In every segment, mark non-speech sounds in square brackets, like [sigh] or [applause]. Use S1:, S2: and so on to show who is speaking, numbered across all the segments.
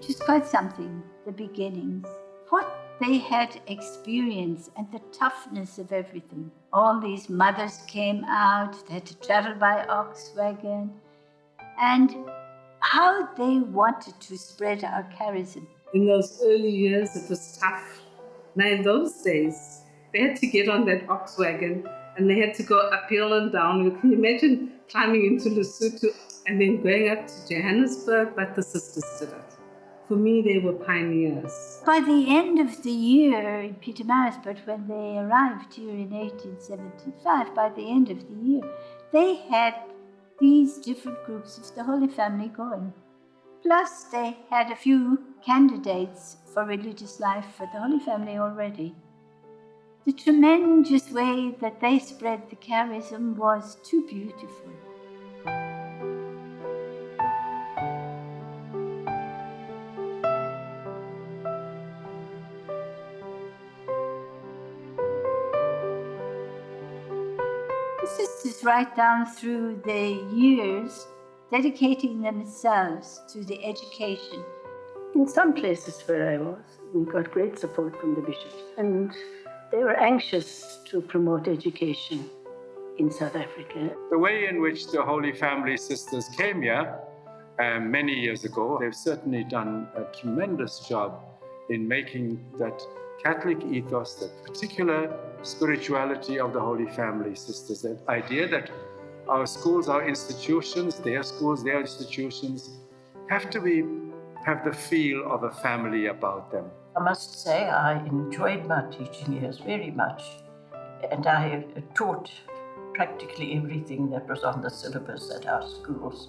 S1: It was quite something, the beginnings. What they had experienced and the toughness of everything. All these mothers came out, they had to travel by ox wagon, and how they wanted to spread our charism.
S2: In those early years, it was tough. Now, in those days, they had to get on that ox wagon and they had to go uphill and down. You Can imagine climbing into Lesotho and then going up to Johannesburg? But the sisters did it. For me, they were pioneers.
S1: By the end of the year in Pietermaritzburg, when they arrived here in 1875, by the end of the year, they had these different groups of the Holy Family going. Plus, they had a few candidates for religious life for the Holy Family already. The tremendous way that they spread the charism was too beautiful. Right down through the years dedicating themselves to the education.
S3: In some places where I was, we got great support from the bishops, and they were anxious to promote education in South Africa.
S4: The way in which the Holy Family Sisters came here um, many years ago, they've certainly done a tremendous job in making that Catholic ethos, that particular spirituality of the Holy Family Sisters, that idea that our schools, our institutions, their schools, their institutions, have to be have the feel of a family about them.
S5: I must say I enjoyed my teaching years very much, and I taught practically everything that was on the syllabus at our schools.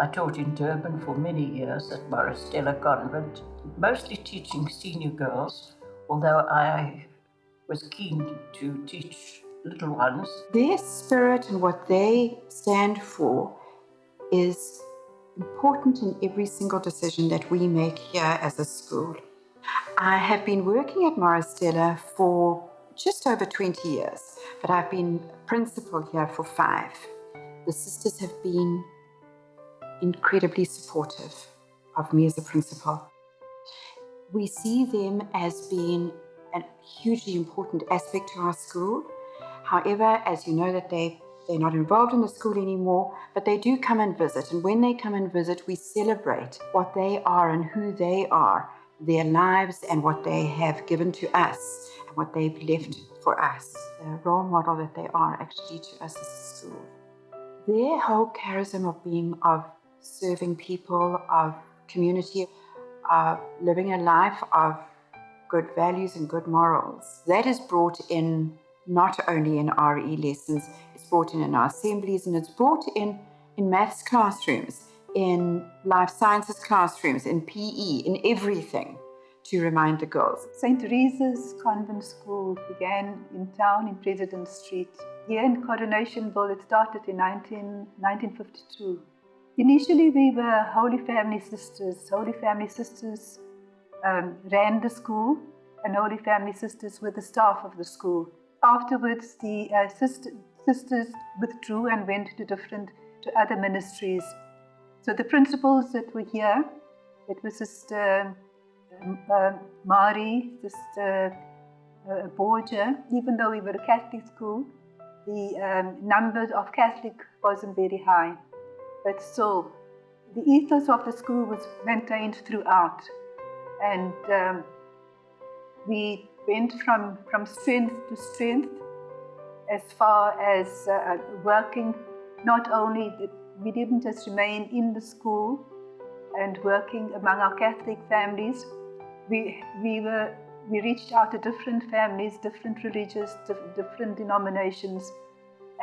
S5: I taught in Durban for many years at Maris Stella Convent, mostly teaching senior girls, although I was keen to teach little ones.
S6: Their spirit and what they stand for is important in every single decision that we make here as a school. I have been working at Maris Stella for just over 20 years, but I've been principal here for five. The sisters have been incredibly supportive of me as a principal. We see them as being a hugely important aspect to our school. However, as you know that they they're not involved in the school anymore, but they do come and visit. And when they come and visit, we celebrate what they are and who they are, their lives and what they have given to us and what they've left for us, the role model that they are actually to us as a school. Their whole charism of being, of serving people, of community, of living a life of good values and good morals. That is brought in not only in RE lessons, it's brought in in our assemblies and it's brought in in maths classrooms, in life sciences classrooms, in PE, in everything to remind the girls.
S7: St. Teresa's Convent School began in town in President Street. Here in Coronationville, it started in 19, 1952. Initially, we were Holy Family Sisters. Holy Family Sisters um, ran the school and Holy Family Sisters were the staff of the school. Afterwards, the uh, sister, sisters withdrew and went to different, to other ministries. So the principals that were here, it was Sister um, uh, Mari, Sister uh, Borgia, even though we were a Catholic school, the um, number of Catholic wasn't very high. But still, the ethos of the school was maintained throughout and um, we went from, from strength to strength as far as uh, working not only that we didn't just remain in the school and working among our Catholic families, we, we, were, we reached out to different families, different religious, different denominations,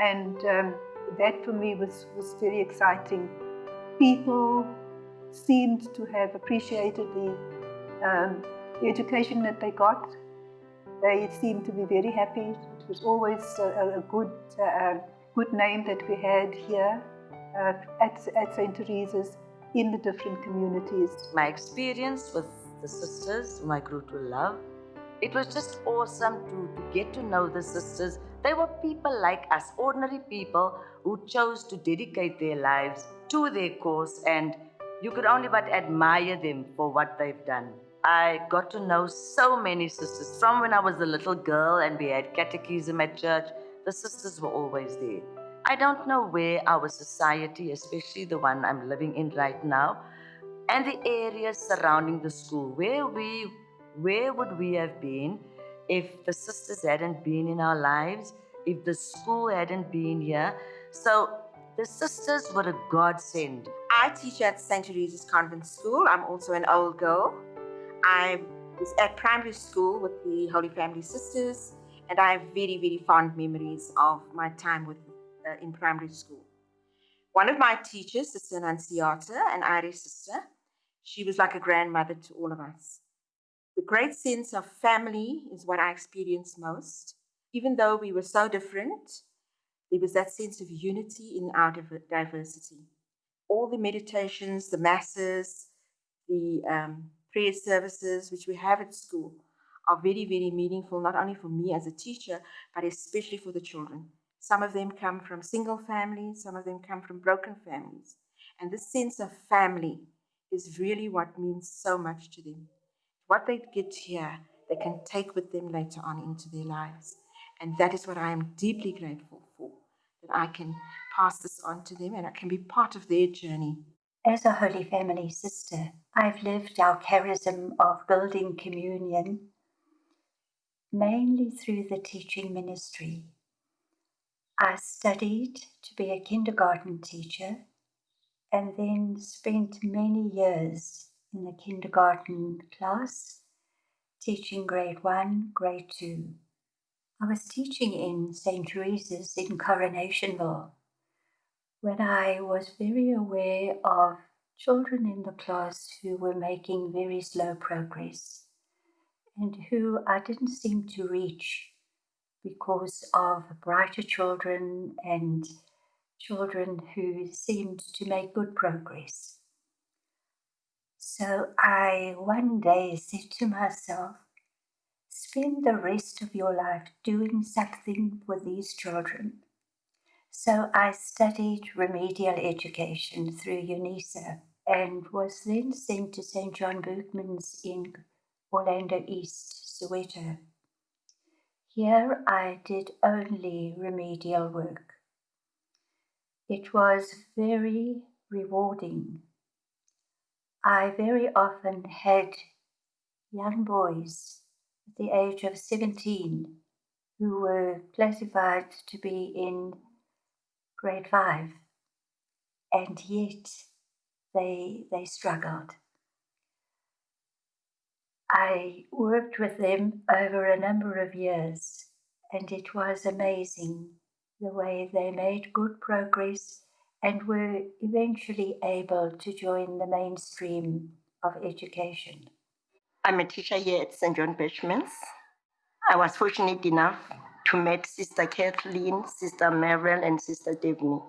S7: and um, that for me was, was very exciting. People seemed to have appreciated the um, the education that they got, they seemed to be very happy. It was always a, a good, uh, good name that we had here uh, at, at St. Teresa's in the different communities.
S8: My experience with the sisters, whom I grew to love, it was just awesome to, to get to know the sisters. They were people like us, ordinary people who chose to dedicate their lives to their cause and You could only but admire them for what they've done. I got to know so many sisters from when I was a little girl and we had catechism at church. The sisters were always there. I don't know where our society, especially the one I'm living in right now, and the areas surrounding the school, where we where would we have been if the sisters hadn't been in our lives, if the school hadn't been here? So the sisters were a godsend.
S9: I teach at St. Teresa's Convent School. I'm also an old girl. I was at primary school with the Holy Family Sisters, and I have very, very fond memories of my time with uh, in primary school. One of my teachers, Sister Annunciata, an Irish sister, she was like a grandmother to all of us. The great sense of family is what I experienced most. Even though we were so different, there was that sense of unity in our diversity. All the meditations, the masses, the um, prayer services which we have at school are very, very meaningful, not only for me as a teacher, but especially for the children. Some of them come from single families, some of them come from broken families. And this sense of family is really what means so much to them. What they get here, they can take with them later on into their lives. And that is what I am deeply grateful for, that I can pass this on to them and I can be part of their journey.
S10: As a Holy Family sister, I've lived our charism of building communion mainly through the teaching ministry. I studied to be a kindergarten teacher and then spent many years in the kindergarten class teaching grade one, grade two. I was teaching in St. Teresa's in Coronationville when I was very aware of children in the class who were making very slow progress and who I didn't seem to reach because of brighter children and children who seemed to make good progress. So I one day said to myself, spend the rest of your life doing something for these children. So I studied remedial education through UNISA and was then sent to St. John Berchmans in Orlando East, Soweto. Here I did only remedial work. It was very rewarding. I very often had young boys at the age of 17 who were classified to be in grade five, and yet they, they struggled. I worked with them over a number of years, and it was amazing the way they made good progress and were eventually able to join the mainstream of education.
S11: I'm a teacher here at St. John Berchmans. I was fortunate enough to meet Sister Kathleen, Sister Merrill, and Sister Daphne.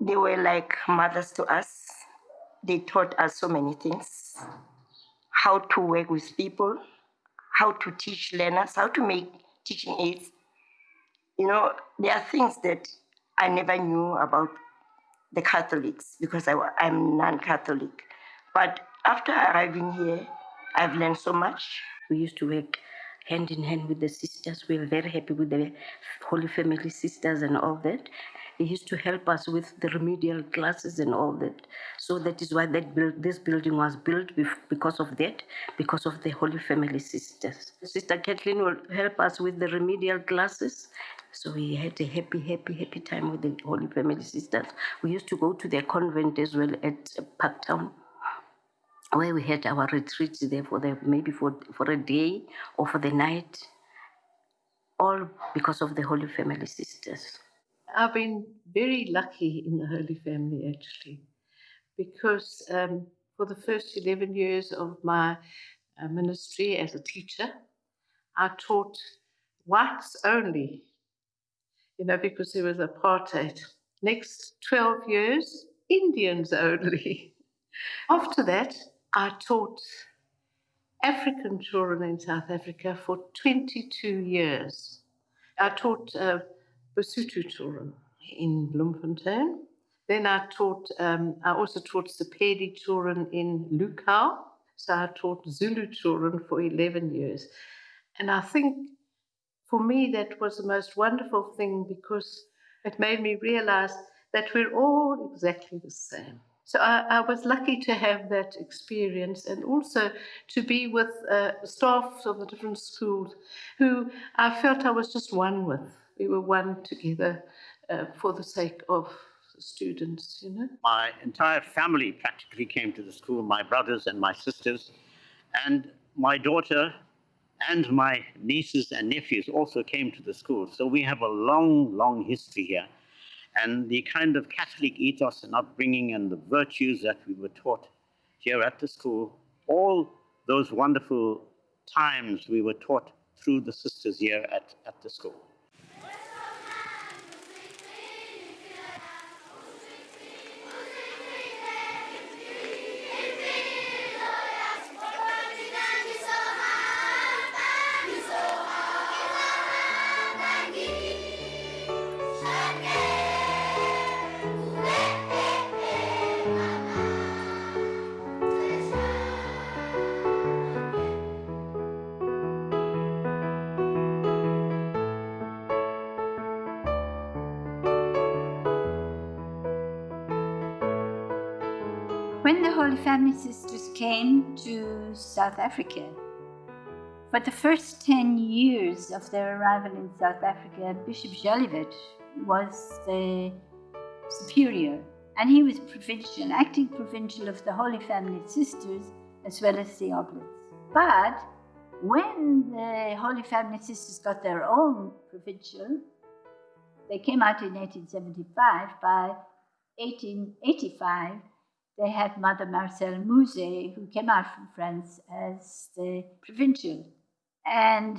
S11: They were like mothers to us. They taught us so many things how to work with people, how to teach learners, how to make teaching aids, you know, there are things that I never knew about the Catholics because I, am non Catholic. But after arriving here, I've learned so much. We used to work hand in hand with the sisters. We were very happy with the Holy Family sisters and all that. He used to help us with the remedial classes and all that. So that is why that build, this building was built because of that, because of the Holy Family sisters. Sister Kathleen will help us with the remedial classes. So we had a happy, happy, happy time with the Holy Family sisters. We used to go to their convent as well at Parktown where we had our retreats there for the maybe for for a day or for the night, all because of the Holy Family sisters.
S3: I've been very lucky in the Holy Family actually, because um, for the first 11 years of my uh, ministry as a teacher, I taught whites only, you know, because there was apartheid. Next 12 years, Indians only. [laughs] After that, I taught African children in South Africa for 22 years. I taught uh, Basotho children in Bloemfontein.
S5: Then I taught, um, I also taught Sepedi children in Lukau. So I taught Zulu children for 11 years. And I think for me that was the most wonderful thing because it made me realize that we're all exactly the same. So I, I was lucky to have that experience and also to be with uh, staff of the different schools who I felt I was just one with. We were one together uh, for the sake of students, you know.
S12: My entire family practically came to the school, my brothers and my sisters, and my daughter and my nieces and nephews also came to the school. So we have a long, long history here. And the kind of Catholic ethos and upbringing and the virtues that we were taught here at the school, all those wonderful times we were taught through the sisters here at, at the school.
S1: Holy Family Sisters came to South Africa, for the first 10 years of their arrival in South Africa, Bishop Jolivet was the superior, and he was provincial, acting provincial of the Holy Family Sisters as well as the Oblates. But when the Holy Family Sisters got their own provincial, they came out in 1875. By 1885, they had Mother Marcel Mouzet, who came out from France as the provincial. And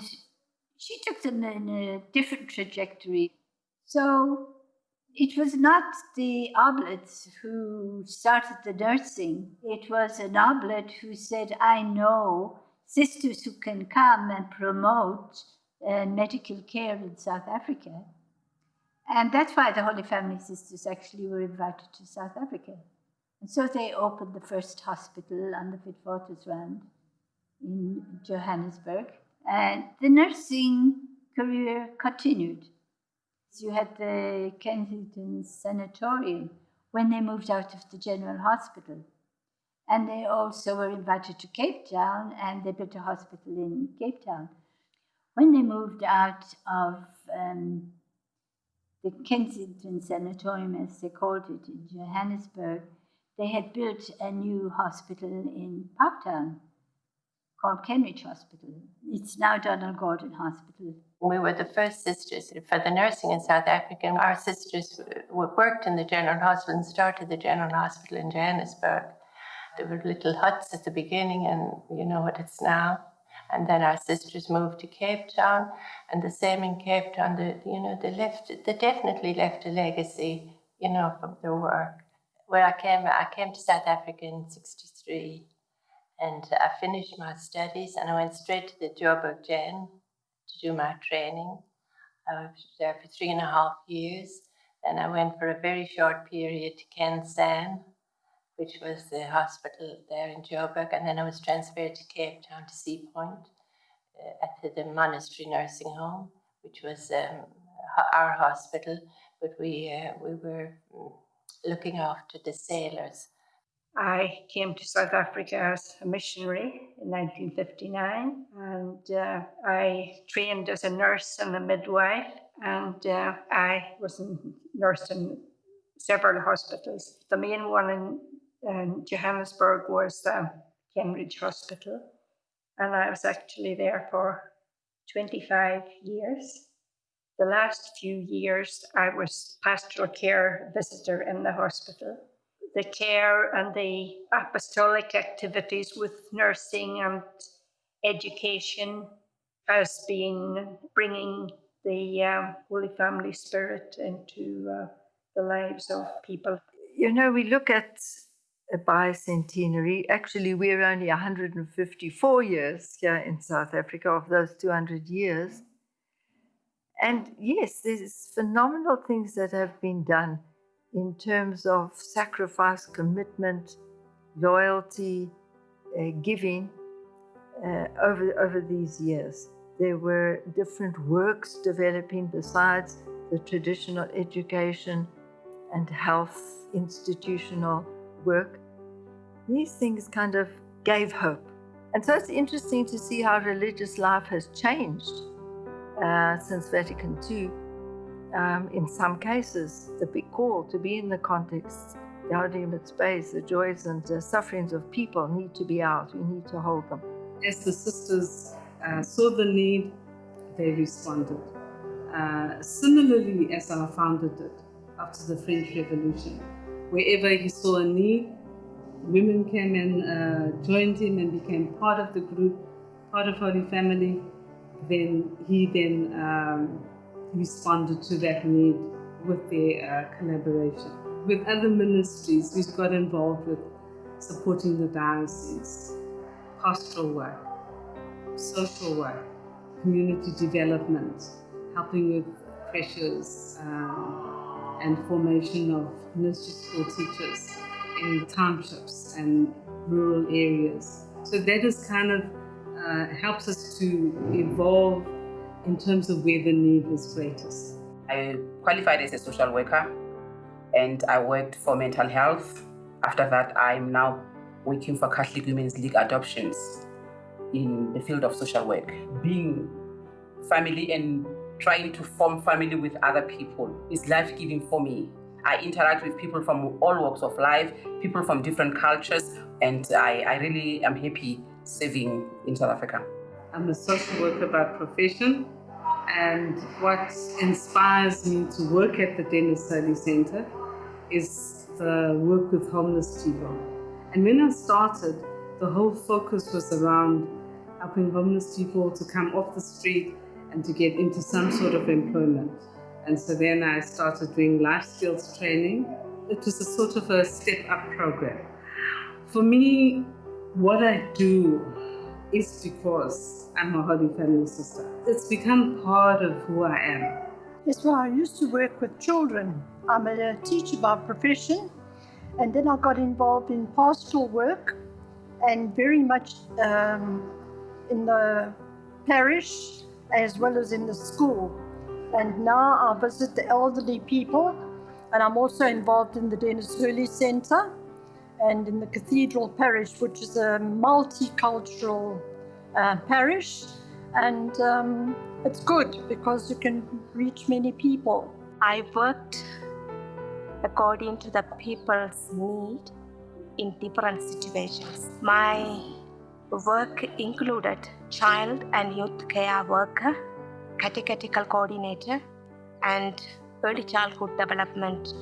S1: she took them in a different trajectory. So it was not the oblates who started the nursing, it was an oblate who said, I know sisters who can come and promote uh, medical care in South Africa. And that's why the Holy Family Sisters actually were invited to South Africa. And so they opened the first hospital on the Witwatersrand in Johannesburg. And the nursing career continued. You had the Kensington Sanatorium when they moved out of the General Hospital. And they also were invited to Cape Town and they built a hospital in Cape Town. When they moved out of um, the Kensington Sanatorium, as they called it in Johannesburg, they had built a new hospital in Parktown called Kenridge Hospital. It's now Donald Gordon Hospital.
S13: We were the first sisters for the nursing in South Africa. And our sisters worked in the General Hospital and started the General Hospital in Johannesburg. There were little huts at the beginning, and you know what it's now. And then our sisters moved to Cape Town, and the same in Cape Town. The, you know, they left. They definitely left a legacy, you know, from their work. Where I came, I came to South Africa in '63, and I finished my studies, and I went straight to the Joburg Gen to do my training. I was there for three and a half years. Then I went for a very short period to Ken San, which was the hospital there in Joburg, and then I was transferred to Cape Town to Sea Point uh, at the monastery nursing home, which was um, our hospital, but we uh, we were mm, looking after the sailors.
S3: I came to South Africa as a missionary in 1959, and uh, I trained as a nurse and a midwife, and uh, I was a nurse in several hospitals. The main one in and Johannesburg was the Cambridge Hospital, and I was actually there for 25 years. The last few years, I was pastoral care visitor in the hospital. The care and the apostolic activities with nursing and education has been bringing the um, Holy Family Spirit into uh, the lives of people.
S14: You know, we look at a bicentenary. Actually, we're only 154 years here in South Africa of those 200 years. And yes, there's phenomenal things that have been done in terms of sacrifice, commitment, loyalty, uh, giving uh, over, over these years. There were different works developing besides the traditional education and health institutional work. These things kind of gave hope. And so it's interesting to see how religious life has changed uh, since Vatican II. Um, in some cases, the big call to be in the context, the Gaudium et Spes, the joys and uh, sufferings of people need to be out. We need to hold them.
S2: As the sisters uh, saw the need, they responded. Uh, similarly, as our founder did after the French Revolution, wherever he saw a need, women came and uh, joined him and became part of the group, part of Holy Family. Then he then um, responded to that need with their uh, collaboration. With other ministries, we got involved with supporting the diocese, pastoral work, social work, community development, helping with pressures um, and formation of nursery school teachers in townships and rural areas. So that is kind of uh, helps us to evolve in terms of where the need is greatest.
S15: I qualified as a social worker and I worked for mental health. After that, I'm now working for Catholic Women's League Adoptions in the field of social work. Being family and trying to form family with other people is life giving for me. I interact with people from all walks of life, people from different cultures, and I, I really am happy serving in South Africa.
S2: I'm a social worker by profession, and what inspires me to work at the Dennis Hurley Center is the work with homeless people. And when I started, the whole focus was around helping homeless people to come off the street and to get into some sort of employment. And so then I started doing life skills training. It was a sort of a step up program. For me, what I do is because I'm a Holy Family sister. It's become part of who I am.
S16: Yes, well, I used to work with children. I'm a teacher by profession, and then I got involved in pastoral work and very much um, in the parish as well as in the school. And now I visit the elderly people, and I'm also involved in the Dennis Hurley Centre and in the Cathedral Parish, which is a multicultural uh, parish. And um, it's good because you can reach many people.
S17: I worked according to the people's need in different situations. My work included child and youth care worker, catechetical coordinator, and early childhood development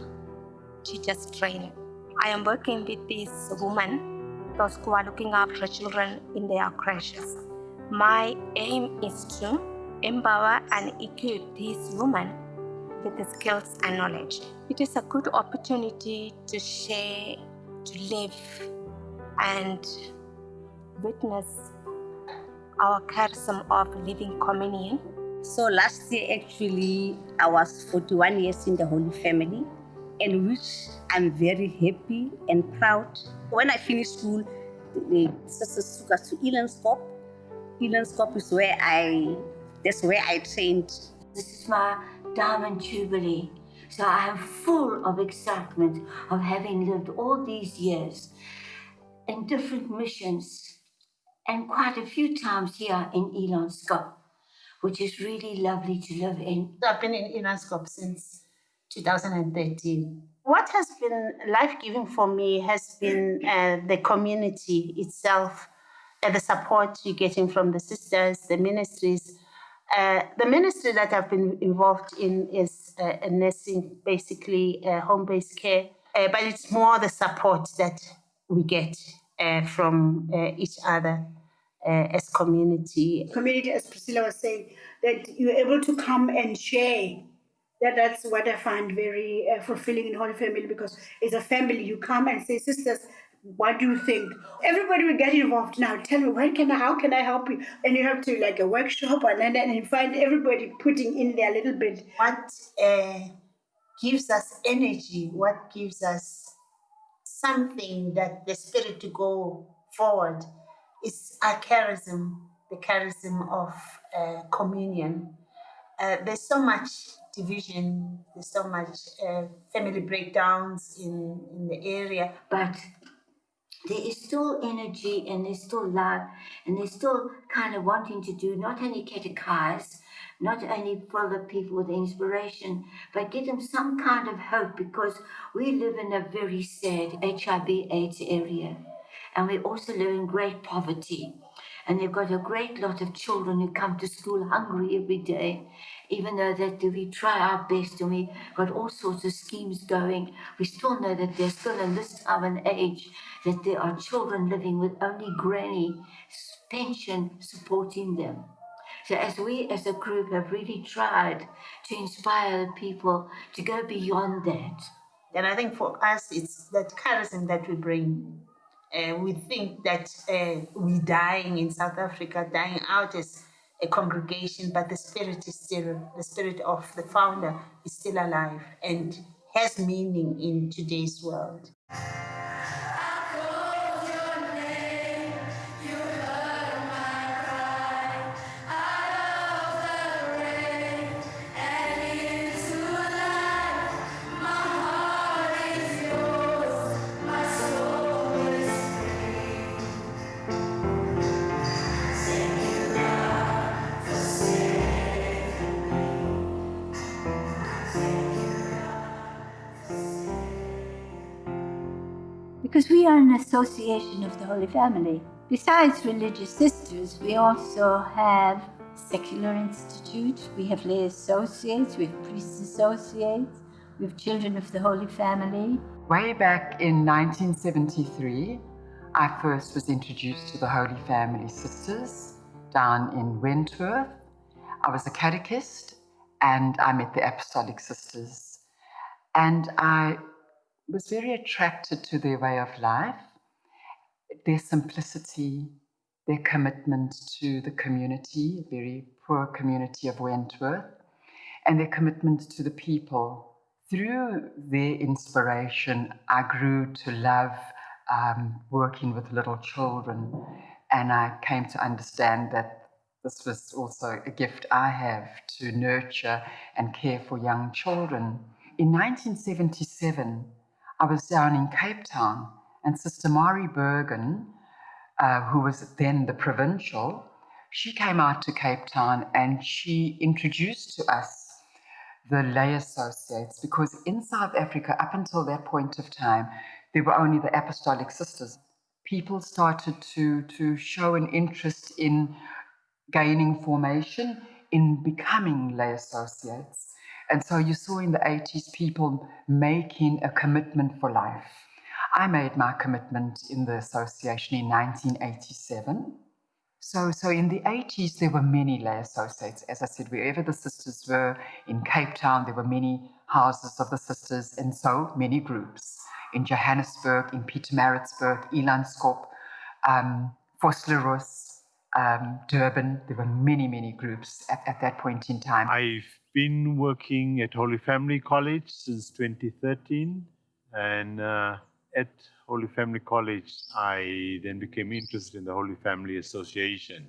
S17: teachers training. I am working with these women, those who are looking after children in their crèches. My aim is to empower and equip these women with the skills and knowledge. It is a good opportunity to share, to live, and witness our charism of living communion.
S18: So last year, actually, I was 41 years in the Holy Family, and which I'm very happy and proud. When I finished school, the sisters took us to Elandskop. Elandskop is where I, that's where I trained.
S19: This is my diamond jubilee. So I am full of excitement of having lived all these years in different missions and quite a few times here in Elandskop, which is really lovely to live in.
S20: I've been in Elandskop since 2013. What has been life giving for me has been uh, the community itself, uh, the support you're getting from the sisters, the ministries. Uh, the ministry that I've been involved in is uh, nursing, basically uh, home based care, uh, but it's more the support that we get uh, from uh, each other uh, as community.
S21: Community, as Priscilla was saying, that you're able to come and share. That that's what I find very uh, fulfilling in Holy Family because as a family, you come and say, sisters, what do you think? Everybody will get involved now. Tell me, when can I, how can I help you? And you have to like a workshop and then and you find everybody putting in their little bit.
S20: What uh, gives us energy, what gives us something that the spirit to go forward is our charism, the charism of uh, communion. Uh, there's so much division, there's so much uh, family breakdowns in, in the area,
S18: but there is still energy and there's still love and there's still kind of wanting to do not only catechize, not only the people with inspiration, but give them some kind of hope because we live in a very sad HIV AIDS area and we also live in great poverty. And they've got a great lot of children who come to school hungry every day even though that we try our best and we've got all sorts of schemes going, we still know that there's still in this time and age that there are children living with only granny pension supporting them. So as we as a group have really tried to inspire the people to go beyond that.
S20: And I think for us, it's that charism that we bring. Uh, we think that uh, we're dying in South Africa, dying out as a congregation, but the spirit is still, the spirit of the founder is still alive and has meaning in today's world.
S1: Because we are an association of the Holy Family. Besides religious sisters, we also have secular institute, we have lay associates, we have priest associates, we have children of the Holy Family.
S22: Way back in 1973, I first was introduced to the Holy Family Sisters down in Wentworth. I was a catechist and I met the Apostolic Sisters. And I was very attracted to their way of life, their simplicity, their commitment to the community, a very poor community of Wentworth, and their commitment to the people. Through their inspiration, I grew to love um, working with little children, and I came to understand that this was also a gift I have to nurture and care for young children. In 1977, I was down in Cape Town, and Sister Mari Bergen, uh, who was then the provincial, she came out to Cape Town and she introduced to us the lay associates because in South Africa, up until that point of time, there were only the apostolic sisters. People started to, to show an interest in gaining formation, in becoming lay associates. And so you saw in the 80s people making a commitment for life. I made my commitment in the association in 1987. So, so in the 80s, there were many lay associates. As I said, wherever the sisters were in Cape Town, there were many houses of the sisters, and so many groups. In Johannesburg, in Pietermaritzburg, Elandskop, um, um, Durban, there were many, many groups at, at that point in time.
S23: I've been working at Holy Family College since 2013 and uh, at Holy Family College I then became interested in the Holy Family Association.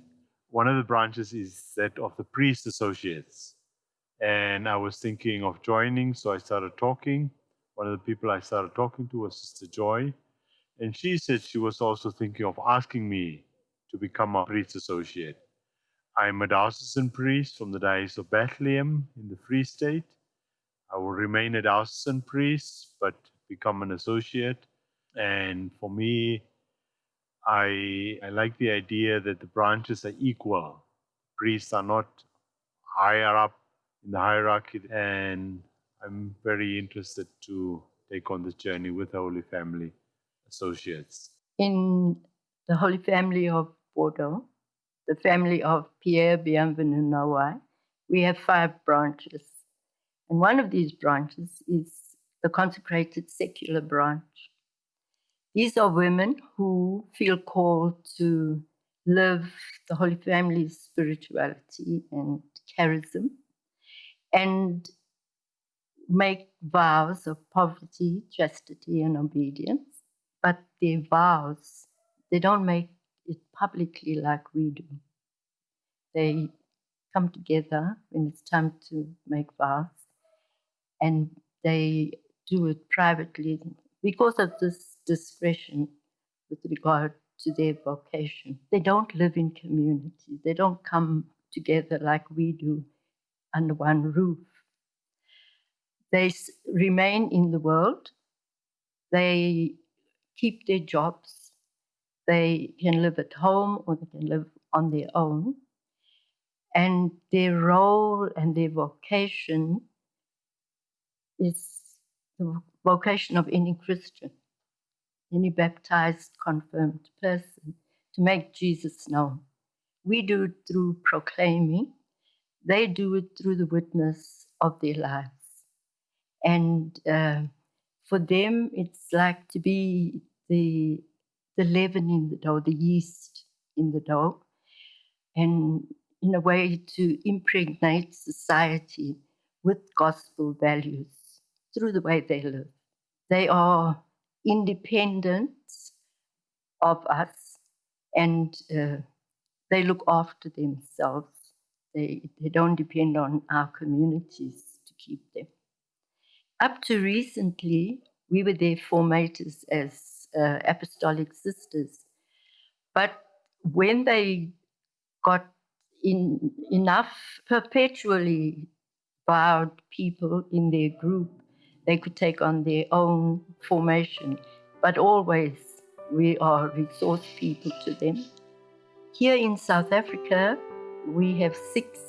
S23: One of the branches is that of the Priest Associates and I was thinking of joining so I started talking. One of the people I started talking to was Sister Joy and she said she was also thinking of asking me to become a priest associate. I'm a diocesan priest from the Diocese of Bethlehem in the Free State. I will remain a diocesan priest, but become an associate. And for me, I, I like the idea that the branches are equal. Priests are not higher up in the hierarchy, and I'm very interested to take on this journey with the Holy Family Associates.
S5: In the Holy Family of Bordeaux, the family of Pierre Bienvenu Noailles, we have five branches. And one of these branches is the consecrated secular branch. These are women who feel called to live the Holy Family's spirituality and charism. And make vows of poverty, chastity, and obedience, but their vows, they don't make it publicly like we do. They come together when it's time to make vows and they do it privately because of this discretion with regard to their vocation. They don't live in community, they don't come together like we do under one roof. They remain in the world, they keep their jobs, they can live at home or they can live on their own. And their role and their vocation is the vocation of any Christian, any baptized, confirmed person, to make Jesus known. We do it through proclaiming, they do it through the witness of their lives. And uh, for them, it's like to be the, the leaven in the dough, the yeast in the dough, and in a way to impregnate society with gospel values through the way they live. They are independent of us and uh, they look after themselves. They, they don't depend on our communities to keep them. Up to recently, we were their formators as uh, apostolic sisters. But when they got in, enough perpetually vowed people in their group, they could take on their own formation. But always we are resource people to them. Here in South Africa, we have six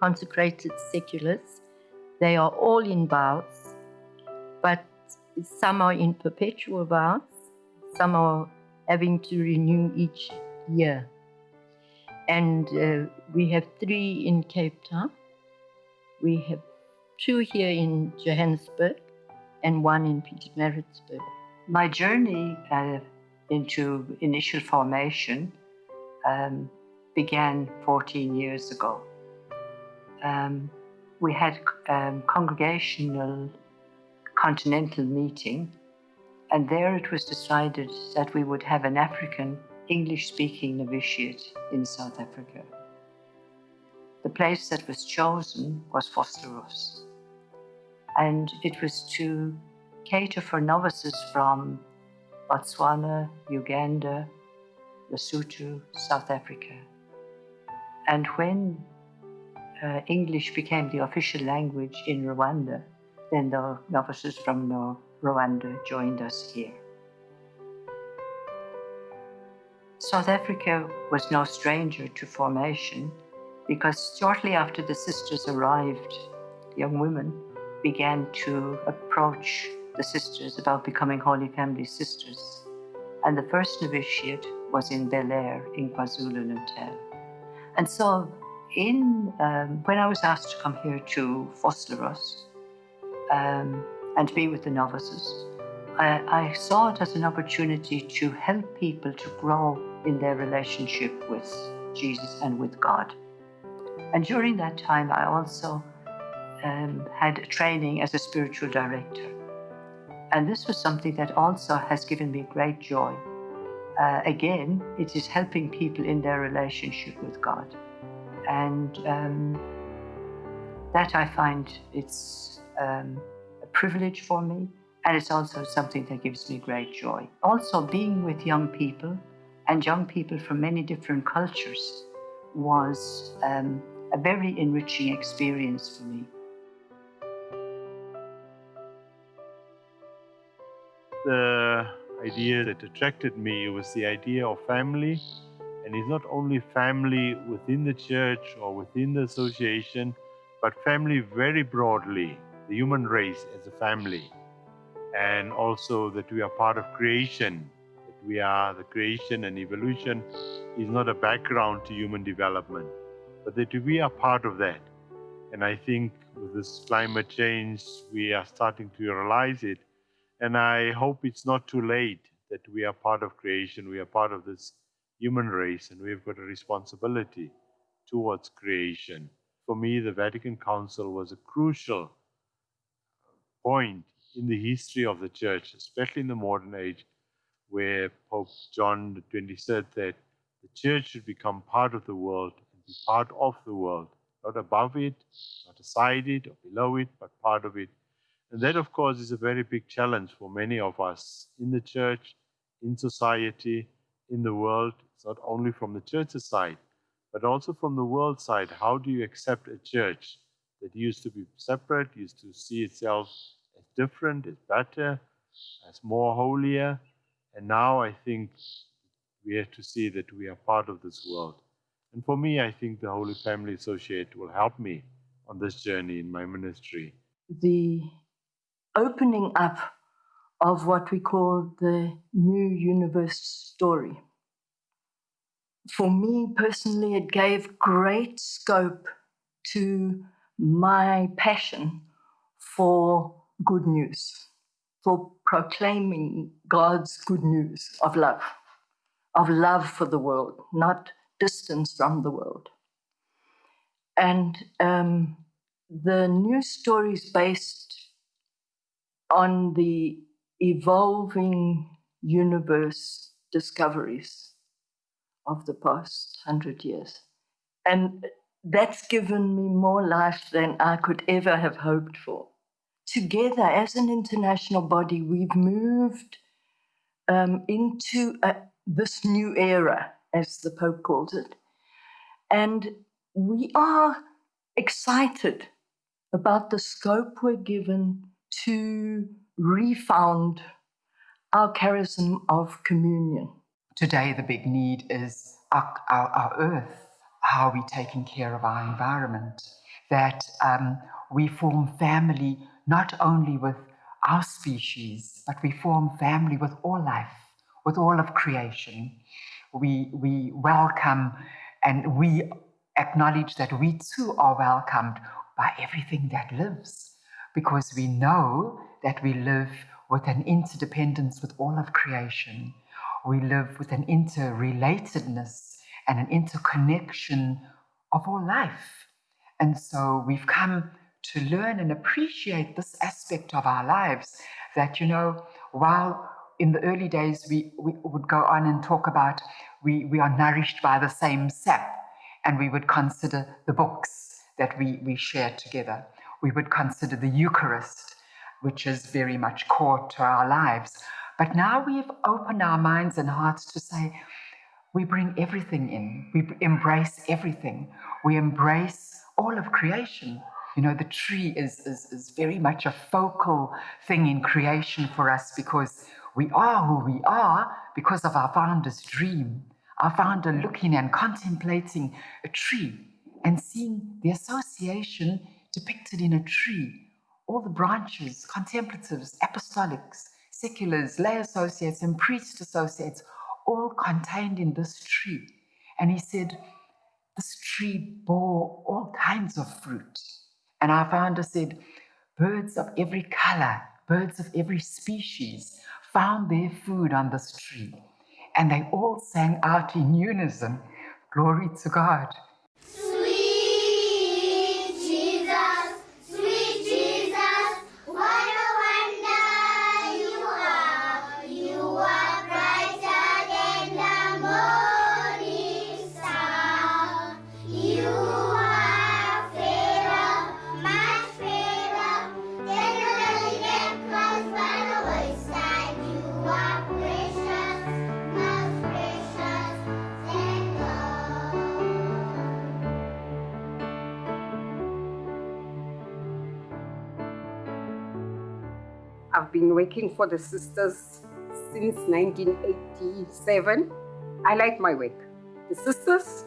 S5: consecrated seculars. They are all in vows, but some are in perpetual vows, some are having to renew each year. And uh, we have three in Cape Town. We have two here in Johannesburg and one in Pietermaritzburg.
S24: My journey uh, into initial formation um, began 14 years ago. Um, we had um, congregational continental meeting, and there it was decided that we would have an African English speaking novitiate in South Africa. The place that was chosen was Vosloorus, and it was to cater for novices from Botswana, Uganda, Lesotho, South Africa. And when uh, English became the official language in Rwanda, then the novices from Rwanda joined us here. South Africa was no stranger to formation because shortly after the sisters arrived, young women began to approach the sisters about becoming Holy Family sisters. And the first novitiate was in Bel-Air in KwaZulu-Natal. And so in, um, when I was asked to come here to Vosloorus um, and be with the novices, I, I saw it as an opportunity to help people to grow in their relationship with Jesus and with God. And during that time, I also um, had training as a spiritual director. And this was something that also has given me great joy. Uh, again, it is helping people in their relationship with God. And um, that I find it's um, a privilege for me. And it's also something that gives me great joy. Also, being with young people and young people from many different cultures was um, a very enriching experience for me.
S23: The idea that attracted me was the idea of family, and it's not only family within the church or within the association, but family very broadly, the human race as a family, and also that we are part of creation, that we are the creation and evolution is not a background to human development but that we are part of that. And I think with this climate change, we are starting to realize it. And I hope it's not too late that we are part of creation, we are part of this human race, and we've got a responsibility towards creation. For me, the Vatican Council was a crucial point in the history of the church, especially in the modern age, where Pope John 23rd said that the church should become part of the world and be part of the world, not above it, not aside it or below it, but part of it. And that, of course, is a very big challenge for many of us in the church, in society, in the world. It's not only from the church's side, but also from the world side. How do you accept a church that used to be separate, used to see itself as different, as better, as more holier? And now I think we have to see that we are part of this world. And for me, I think the Holy Family Associate will help me on this journey in my ministry.
S5: The opening up of what we call the new universe story. For me personally, it gave great scope to my passion for good news, for proclaiming God's good news of love, of love for the world, not distance from the world. And um, the news story is based on the evolving universe discoveries of the past hundred years. And that's given me more life than I could ever have hoped for. Together, as an international body, we've moved um, into a, this new era, as the Pope calls it. And we are excited about the scope we're given to refound our charism of communion.
S22: Today, the big need is our, our, our earth. How are we taking care of our environment? That um, we form family not only with our species, but we form family with all life, with all of creation. We, we welcome and we acknowledge that we too are welcomed by everything that lives because we know that we live with an interdependence with all of creation. We live with an interrelatedness and an interconnection of all life. And so we've come to learn and appreciate this aspect of our lives that, you know, while in the early days we, we would go on and talk about we, we are nourished by the same sap, and we would consider the books that we, we share together. We would consider the Eucharist which is very much core to our lives. But now we've opened our minds and hearts to say, we bring everything in, we embrace everything, we embrace all of creation. You know, the tree is, is, is very much a focal thing in creation for us because we are who we are because of our founder's dream. Our founder looking and contemplating a tree and seeing the association depicted in a tree all the branches, contemplatives, apostolics, seculars, lay associates, and priest associates, all contained in this tree. And he said, This tree bore all kinds of fruit. And our founder said, Birds of every color, birds of every species found their food on this tree. And they all sang out in unison, Glory to God.
S25: Been working for the sisters since 1987. I like my work. The sisters,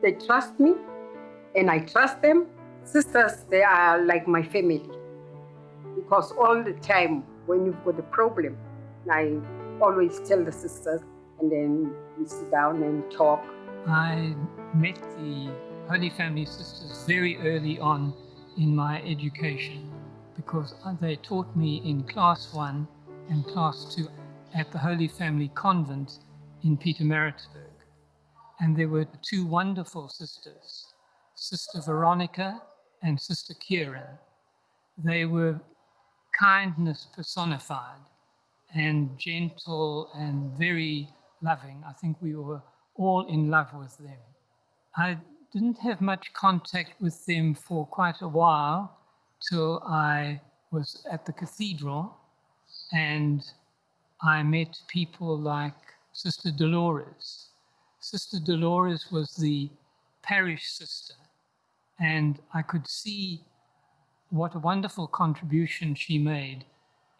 S25: they trust me and I trust them. Sisters, they are like my family because all the time when you've got a problem, I always tell the sisters and then we sit down and talk.
S26: I met the Holy Family Sisters very early on in my education because they taught me in class one and class two at the Holy Family Convent in Pietermaritzburg. And there were two wonderful sisters, Sister Veronica and Sister Kieran. They were kindness personified and gentle and very loving. I think we were all in love with them. I didn't have much contact with them for quite a while till I was at the cathedral and I met people like Sister Dolores. Sister Dolores was the parish sister, and I could see what a wonderful contribution she made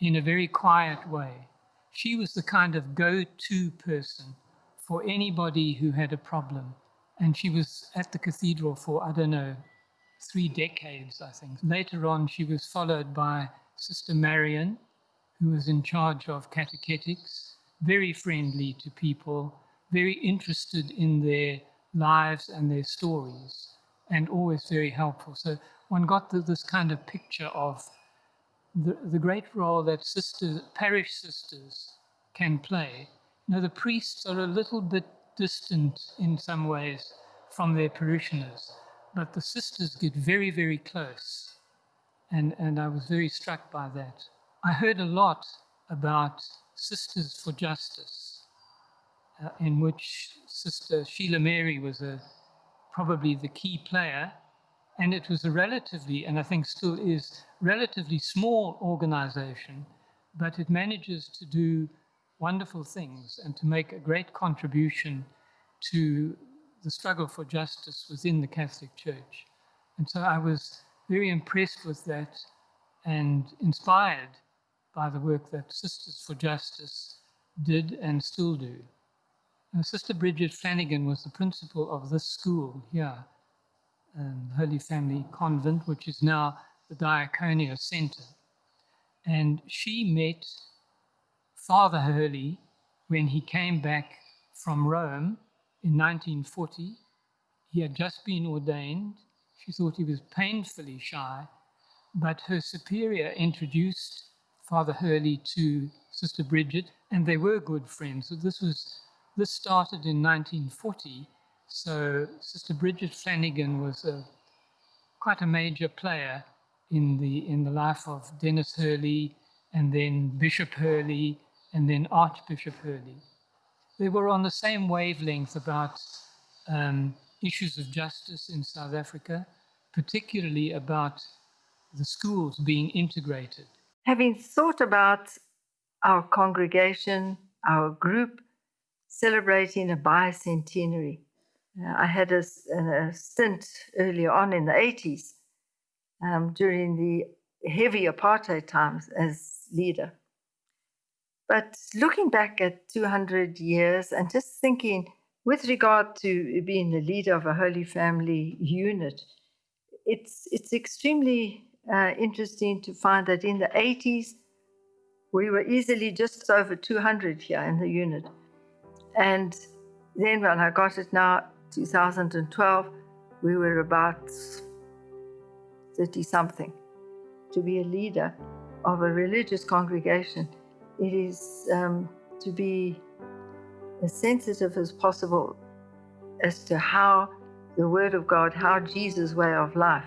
S26: in a very quiet way. She was the kind of go to person for anybody who had a problem. And she was at the cathedral for, I don't know, three decades, I think. Later on, she was followed by Sister Marion, who was in charge of catechetics, very friendly to people, very interested in their lives and their stories, and always very helpful. So one got the, this kind of picture of the, the great role that parish sisters can play. Know, the priests are a little bit distant in some ways from their parishioners, but the sisters get very, very close. And, and I was very struck by that. I heard a lot about Sisters for Justice, uh, in which Sister Sheila Mary was a, probably the key player and it was a relatively, and I think still is, relatively small organization, but it manages to do wonderful things and to make a great contribution to the struggle for justice within the Catholic Church. And so I was very impressed with that and inspired by the work that Sisters for Justice did and still do. And Sister Bridget Flanagan was the principal of this school here um, Holy Family Convent, which is now the Diakonia Center. And she met Father Hurley when he came back from Rome in 1940. He had just been ordained. She thought he was painfully shy, but her superior introduced Father Hurley to Sister Bridget, and they were good friends. So this was this started in 1940, so Sister Bridget Flanagan was a, quite a major player in the in the life of Denis Hurley and then Bishop Hurley and then Archbishop Hurley. They were on the same wavelength about um, issues of justice in South Africa, particularly about the schools being integrated.
S14: Having thought about our congregation, our group, celebrating a bicentenary, uh, I had a, a, stint earlier on in the 80s um, during the heavy apartheid times as leader. But looking back at 200 years and just thinking with regard to being the leader of a Holy Family unit, it's, it's extremely uh, interesting to find that in the 80s, we were easily just over 200 here in the unit. And then when I got it now 2012, we were about 30 something. To be a leader of a religious congregation, it is um, to be as sensitive as possible as to how the Word of God, how Jesus' way of life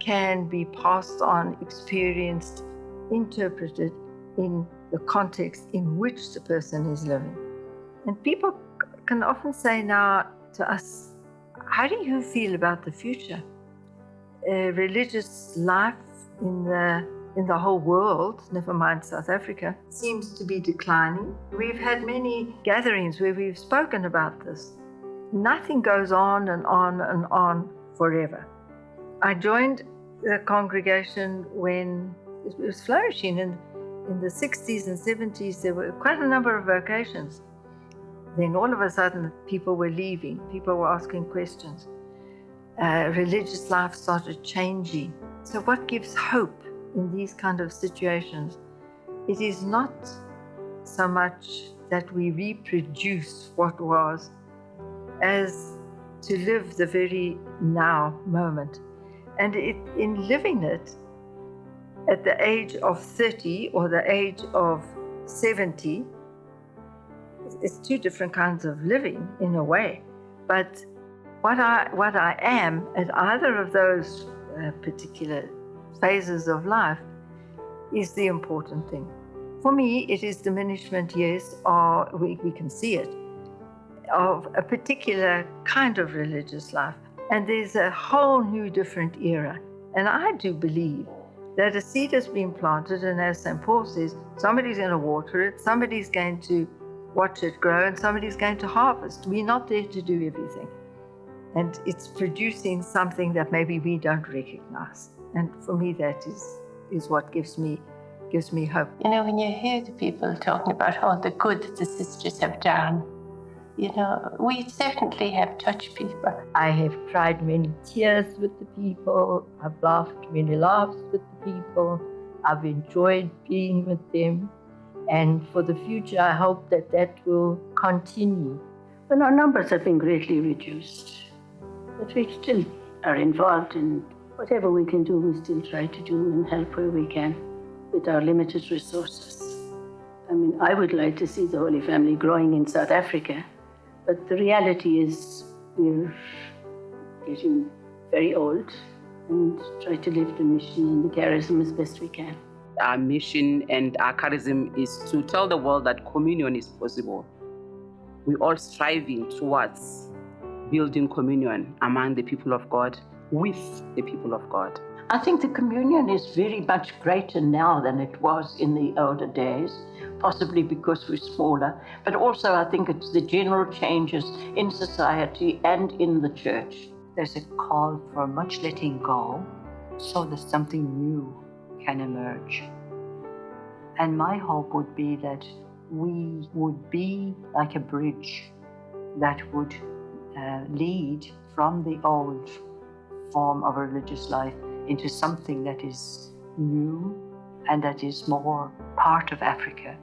S14: can be passed on, experienced, interpreted in the context in which the person is living. And people can often say now, to us, how do you feel about the future? Uh, religious life in the in the whole world, never mind South Africa, seems to be declining. We've had many gatherings where we've spoken about this. Nothing goes on and on and on forever. I joined the congregation when it was flourishing in, in the 60s and 70s. There were quite a number of vocations. Then all of a sudden, people were leaving, people were asking questions. Uh, religious life started changing. So, what gives hope in these kind of situations? It is not so much that we reproduce what was as to live the very now moment. And it, in living it at the age of 30 or the age of 70, it's two different kinds of living in a way. But what I what I am at either of those uh, particular phases of life is the important thing. For me, it is diminishment, yes, or we, we can see it, of a particular kind of religious life. And there's a whole new different era. And I do believe that a seed has been planted, and as St. Paul says, somebody's going to water it, somebody's going to watch it grow, and somebody's going to harvest. We're not there to do everything. And it's producing something that maybe we don't recognize. And for me, that is, is what gives me gives me hope.
S13: You know, when you hear the people talking about all the good that the sisters have done, you know, we certainly have touched people.
S5: I have cried many tears with the people. I've laughed many laughs with the people. I've enjoyed being with them. And for the future, I hope that that will continue.
S27: Well, our numbers have been greatly reduced, but we still are involved in whatever we can do, we still try to do and help where we can with our limited resources. I mean, I would like to see the Holy Family growing in South Africa but the reality is, we're getting very old and try to live the mission and the charism as best we can.
S15: Our mission and our charism is to tell the world that communion is possible. We're all striving towards building communion among the people of God, with the people of God.
S5: I think the communion is very much greater now than it was in the older days possibly because we're smaller, but also I think it's the general changes in society and in the church.
S24: There's a call for much letting go so that something new can emerge. And my hope would be that we would be like a bridge that would uh, lead from the old form of religious life into something that is new and that is more part of Africa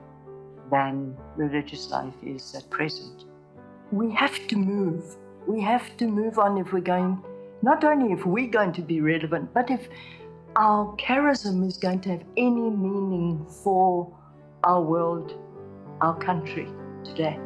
S24: than religious life is at present.
S5: We have to move. We have to move on if we're going, not only if we're going to be relevant, but if our charism is going to have any meaning for our world, our country today.